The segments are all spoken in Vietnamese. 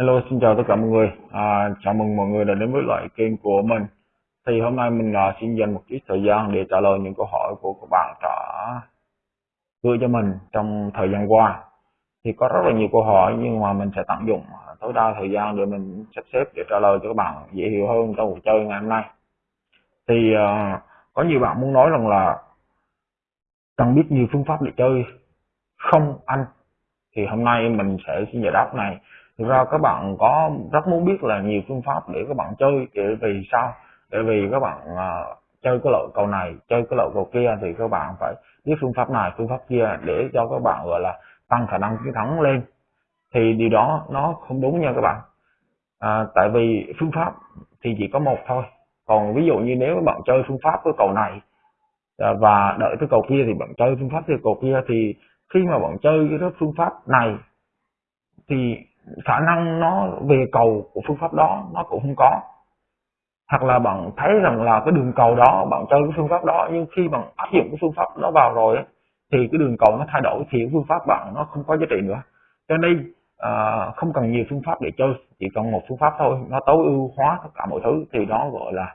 Hello, xin chào tất cả mọi người. À, chào mừng mọi người đã đến với loại kênh của mình. Thì hôm nay mình à, xin dành một chút thời gian để trả lời những câu hỏi của các bạn đã gửi cho mình trong thời gian qua. Thì có rất là nhiều câu hỏi nhưng mà mình sẽ tận dụng à, tối đa thời gian để mình sắp xếp để trả lời cho các bạn dễ hiểu hơn trong cuộc chơi ngày hôm nay. Thì à, có nhiều bạn muốn nói rằng là cần biết nhiều phương pháp để chơi không anh thì hôm nay mình sẽ xin giải đáp này thực ra các bạn có rất muốn biết là nhiều phương pháp để các bạn chơi để vì sao? Để vì các bạn uh, chơi cái loại cầu này chơi cái loại cầu kia thì các bạn phải biết phương pháp này phương pháp kia để cho các bạn gọi là tăng khả năng chiến thắng lên. Thì điều đó nó không đúng nha các bạn. À, tại vì phương pháp thì chỉ có một thôi. Còn ví dụ như nếu các bạn chơi phương pháp cái cầu này à, và đợi cái cầu kia thì bạn chơi phương pháp cái cầu kia thì khi mà bạn chơi cái phương pháp này thì khả năng nó về cầu của phương pháp đó nó cũng không có. Hoặc là bạn thấy rằng là cái đường cầu đó bạn chơi cái phương pháp đó nhưng khi bạn áp dụng cái phương pháp đó vào rồi ấy, thì cái đường cầu nó thay đổi thì phương pháp bạn nó không có giá trị nữa. Cho nên à, không cần nhiều phương pháp để chơi chỉ cần một phương pháp thôi nó tối ưu hóa tất cả mọi thứ thì đó gọi là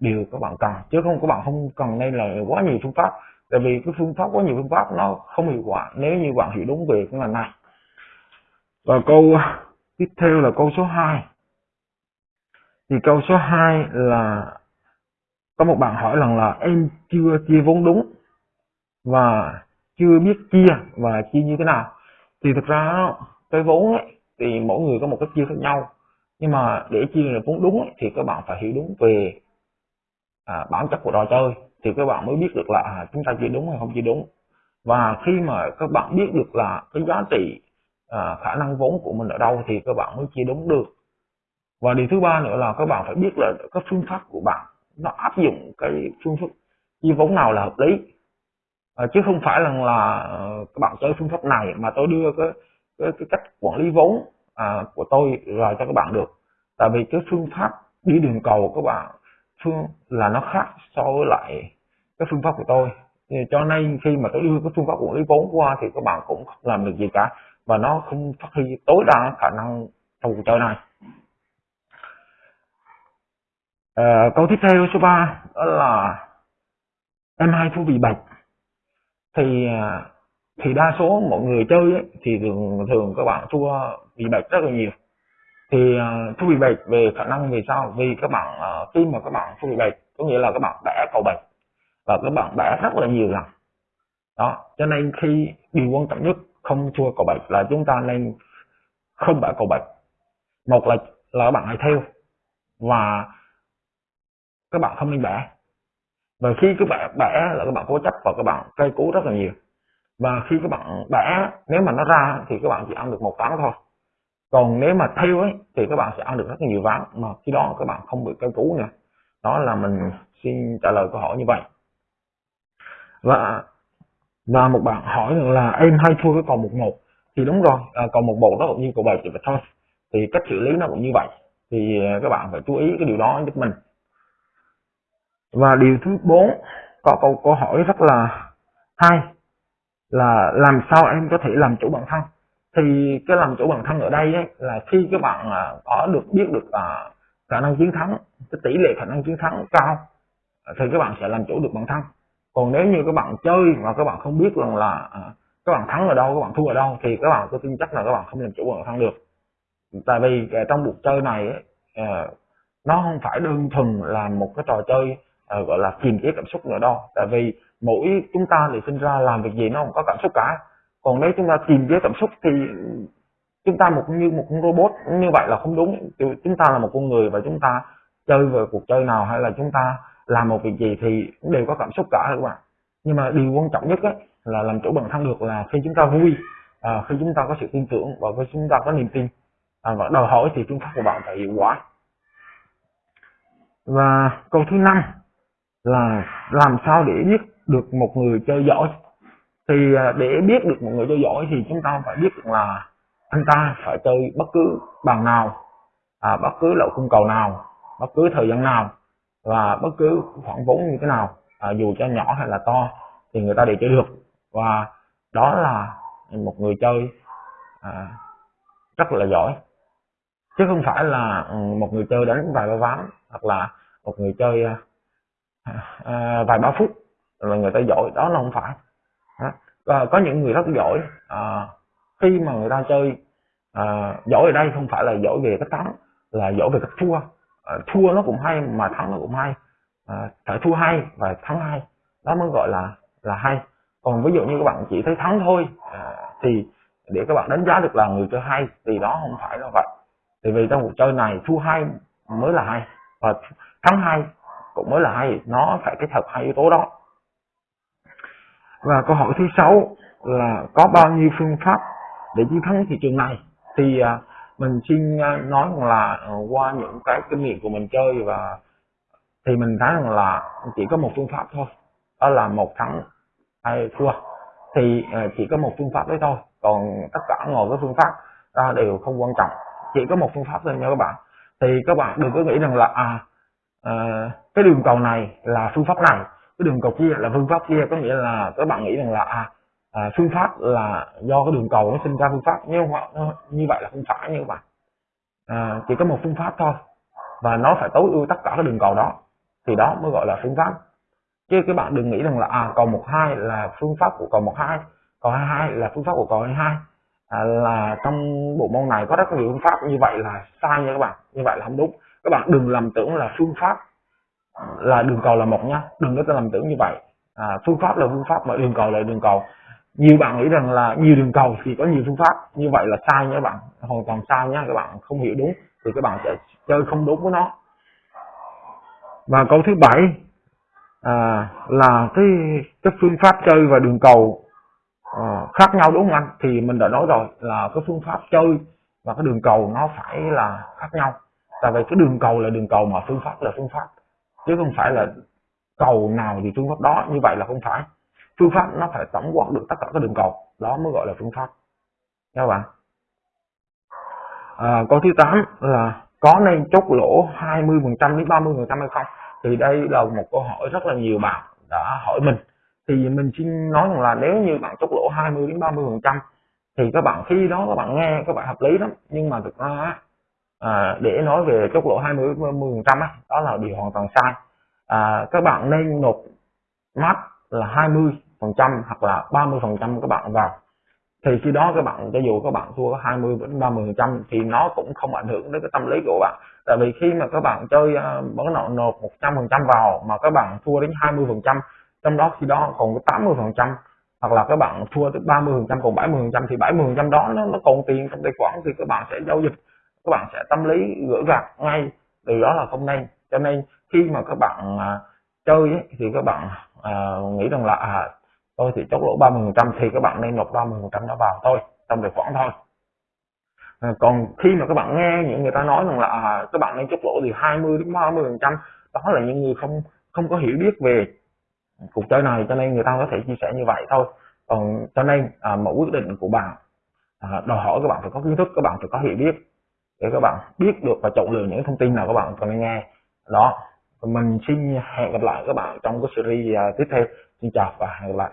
điều các bạn cần. Chứ không các bạn không cần nên là quá nhiều phương pháp tại vì cái phương pháp có nhiều phương pháp nó không hiệu quả. Nếu như bạn hiểu đúng về cái ngành này và câu tiếp theo là câu số 2 thì câu số 2 là có một bạn hỏi rằng là em chưa chia vốn đúng và chưa biết chia và chia như thế nào? Thì thực ra cái vốn ấy, thì mỗi người có một cách chia khác nhau. Nhưng mà để chia được vốn đúng ấy, thì các bạn phải hiểu đúng về à, bản chất của trò chơi. Thì các bạn mới biết được là à, chúng ta chia đúng hay không chia đúng. Và khi mà các bạn biết được là cái giá trị à, khả năng vốn của mình ở đâu thì các bạn mới chia đúng được. Và điều thứ ba nữa là các bạn phải biết là các phương pháp của bạn nó áp dụng cái phương pháp chia vốn nào là hợp lý. À, chứ không phải rằng là à, các bạn chơi phương pháp này mà tôi đưa cái cái, cái cách quản lý vốn à, của tôi rồi cho các bạn được. Tại vì cái phương pháp đi đường cầu của các bạn phương là nó khác so với lại cái phương pháp của tôi. Thì cho nên khi mà tôi đưa cái phương pháp quản lý vốn qua thì các bạn cũng không làm được gì cả và nó không phát huy tối đa khả năng trong cuộc chơi này à, câu tiếp theo số 3 đó là em hai thua vì bạch. Thì à, thì đa số mọi người chơi ấy, thì thường thường các bạn thua vì bạch rất là nhiều. Thì uh, thua vì bạch về khả năng vì sao vì các bạn uh, khi mà các bạn thua vì bạch có nghĩa là các bạn bẻ cầu bạch và các bạn bẻ rất là nhiều lần. Đó cho nên khi điều quan trọng nhất không chua cầu bạch là chúng ta nên không bẻ cầu bạch một là là các bạn hãy theo và các bạn không nên bẻ. Và khi các bạn bẻ là các bạn cố chấp và các bạn cây cú rất là nhiều. Và khi các bạn bẻ, nếu mà nó ra thì các bạn chỉ ăn được một ván thôi. Còn nếu mà theo ấy, thì các bạn sẽ ăn được rất nhiều ván. Mà khi đó các bạn không bị cây cú nữa. Đó là mình xin trả lời câu hỏi như vậy. Và và một bạn hỏi rằng là em hay thua cái cầu một một. Thì đúng rồi à, cầu một một nó cũng như cầu bảy chỉ vậy thôi thì cách xử lý nó cũng như vậy. Thì à, các bạn phải chú ý cái điều đó giúp mình. Và điều thứ bốn có câu câu hỏi rất là hay là làm sao em có thể làm chủ bản thân? Thì cái làm chủ bản thân ở đây ấy, là khi các bạn à, có được biết được à, khả năng chiến thắng cái tỷ lệ khả năng chiến thắng cao thì các bạn sẽ làm chủ được bản thân còn nếu như các bạn chơi mà các bạn không biết rằng là à, các bạn thắng ở đâu, các bạn thua ở đâu, thì các bạn tôi tin chắc là các bạn không làm chủ bản thân được. Tại vì à, trong cuộc chơi này à, nó không phải đơn thuần là một cái trò chơi gọi là kiềm chế cảm xúc nữa đâu. Tại vì mỗi chúng ta thì sinh ra làm việc gì nó không có cảm xúc cả. Còn nếu chúng ta kiềm chế cảm xúc thì chúng ta một như một con robot, như vậy là không đúng. Chúng ta là một con người và chúng ta chơi về cuộc chơi nào hay là chúng ta làm một việc gì thì cũng đều có cảm xúc cả các bạn nhưng mà điều quan trọng nhất ấy, là làm chủ bản thân được là khi chúng ta vui à, khi chúng ta có sự tin tưởng và khi chúng ta có niềm tin. À, và đòi hỏi thì phương pháp của bạn phải hiệu quả. Và câu thứ năm là làm sao để biết được một người chơi giỏi. Thì à, để biết được một người chơi giỏi thì chúng ta phải biết được là anh ta phải chơi bất cứ bàn nào à, bất cứ loại khung cầu nào bất cứ thời gian nào và bất cứ khoản vốn như thế nào à, dù cho nhỏ hay là to thì người ta đều chơi được. Và đó là một người chơi à, rất là giỏi. Chứ không phải là ừ, một người chơi đánh vài ba ván hoặc là một người chơi à, à, vài ba phút là người ta giỏi. Đó là không phải. Và có những người rất giỏi à, khi mà người ta chơi à, giỏi ở đây không phải là giỏi về cái thắng là giỏi về cách thua. Ờ, thua nó cũng hay mà thắng nó cũng hay. Ờ, à, phải thua hay và thắng hay. Đó mới gọi là là hay. Còn ví dụ như các bạn chỉ thấy thắng thôi à, thì để các bạn đánh giá được là người chơi hay thì đó không phải là vậy. Thì vì trong cuộc chơi này thua hay mới là hay và thắng hay cũng mới là hay. Nó phải kết hợp hai yếu tố đó. Và câu hỏi thứ sáu là có bao nhiêu phương pháp để chiến thắng thị trường này? Thì à, mình xin à, nói rằng là ờ, qua những cái kinh nghiệm của mình chơi và thì mình thấy rằng là chỉ có một phương pháp thôi đó là một thắng hay thua. Thì ờ, chỉ có một phương pháp đấy thôi còn tất cả ngồi với phương pháp đó đều không quan trọng. Chỉ có một phương pháp thôi nha các bạn. Thì các bạn đừng có nghĩ rằng là à, à cái đường cầu này là phương pháp này cái đường cầu kia là phương pháp kia. Có nghĩa là các bạn nghĩ rằng là à, à phương pháp là do cái đường cầu nó sinh ra phương pháp. Nhưng như vậy là không phải như các bạn à, chỉ có một phương pháp thôi. Và nó phải tối ưu tất cả các đường cầu đó. Thì đó mới gọi là phương pháp. Chứ các bạn đừng nghĩ rằng là à cầu một hai là phương pháp của cầu một hai cầu hai hai là phương pháp của cầu hai hai. À, là trong bộ môn này có rất nhiều phương pháp. Như vậy là sai nha các bạn. Như vậy là không đúng. Các bạn đừng lầm tưởng là phương pháp là đường cầu là một nha. Đừng có lầm tưởng như vậy. À, phương pháp là phương pháp mà đường cầu là đường cầu nhiều bạn nghĩ rằng là nhiều đường cầu thì có nhiều phương pháp. Như vậy là sai nha các bạn. Hoàn toàn sai nha các bạn không hiểu đúng thì các bạn sẽ chơi không đúng với nó. Và câu thứ bảy à, là cái cái phương pháp chơi và đường cầu à, khác nhau đúng không anh? Thì mình đã nói rồi là cái phương pháp chơi và cái đường cầu nó phải là khác nhau. Tại vì cái đường cầu là đường cầu mà phương pháp là phương pháp chứ không phải là cầu nào thì phương pháp đó. Như vậy là không phải phương pháp nó phải tổng quát được tất cả các đường cầu. Đó mới gọi là phương pháp. Các bạn à, câu thứ 8 là có nên chốt lỗ 20 phần trăm đến 30 phần trăm hay không? Thì đây là một câu hỏi rất là nhiều bạn đã hỏi mình. Thì mình xin nói rằng là nếu như bạn chốt lỗ 20 đến 30 phần trăm thì các bạn khi đó các bạn nghe các bạn hợp lý lắm. Nhưng mà thực ra à, để nói về chốt lỗ 20 30 phần trăm đó là điều hoàn toàn sai. À, các bạn nên nộp mắt là 20 phần trăm hoặc là 30 phần trăm các bạn vào. Thì khi đó các bạn cho dù các bạn thua 20 đến 30 phần trăm thì nó cũng không ảnh hưởng đến cái tâm lý của bạn. Tại vì khi mà các bạn chơi à, vẫn nợ nộp 100 phần trăm vào mà các bạn thua đến 20 phần trăm trong đó khi đó còn có 80 phần trăm hoặc là các bạn thua tới 30 phần trăm còn 70 phần trăm thì 70 phần trăm đó nó, nó còn tiền trong tài khoản thì các bạn sẽ giao dịch các bạn sẽ tâm lý gỡ gạt ngay từ đó là không nên. Cho nên khi mà các bạn à, chơi ấy, thì các bạn à, nghĩ rằng là à, tôi thì chốt lỗ 30 phần trăm thì các bạn nên nộp 30 phần trăm đó vào thôi trong tài khoản thôi. À, còn khi mà các bạn nghe những người ta nói rằng là à, các bạn nên chốt lỗ thì 20 đến 30 phần trăm đó là những người không không có hiểu biết về cuộc chơi này cho nên người ta có thể chia sẻ như vậy thôi. Còn cho nên à, mỗi quyết định của bạn à, đòi hỏi các bạn phải có kiến thức các bạn phải có hiểu biết để các bạn biết được và chọn lựa những thông tin nào các bạn cần nghe. Đó mình xin hẹn gặp lại các bạn trong cái series à, tiếp theo. Xin chào và hẹn gặp lại.